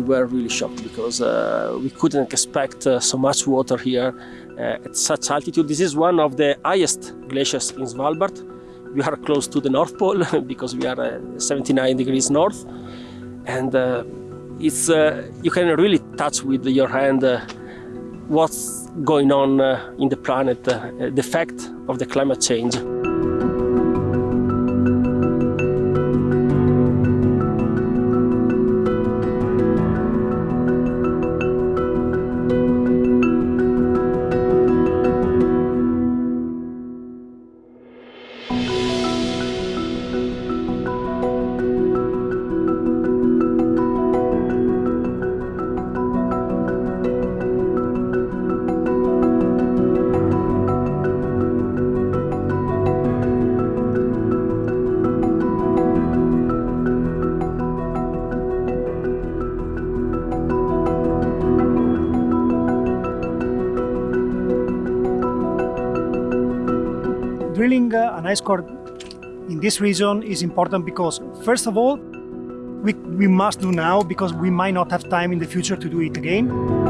We were really shocked because uh, we couldn't expect uh, so much water here uh, at such altitude. This is one of the highest glaciers in Svalbard. We are close to the North Pole because we are uh, 79 degrees north and uh, it's you can really touch with your hand what's going on in the planet, the effect of the climate change. Drilling uh, an ice core in this region is important because, first of all, we, we must do now because we might not have time in the future to do it again.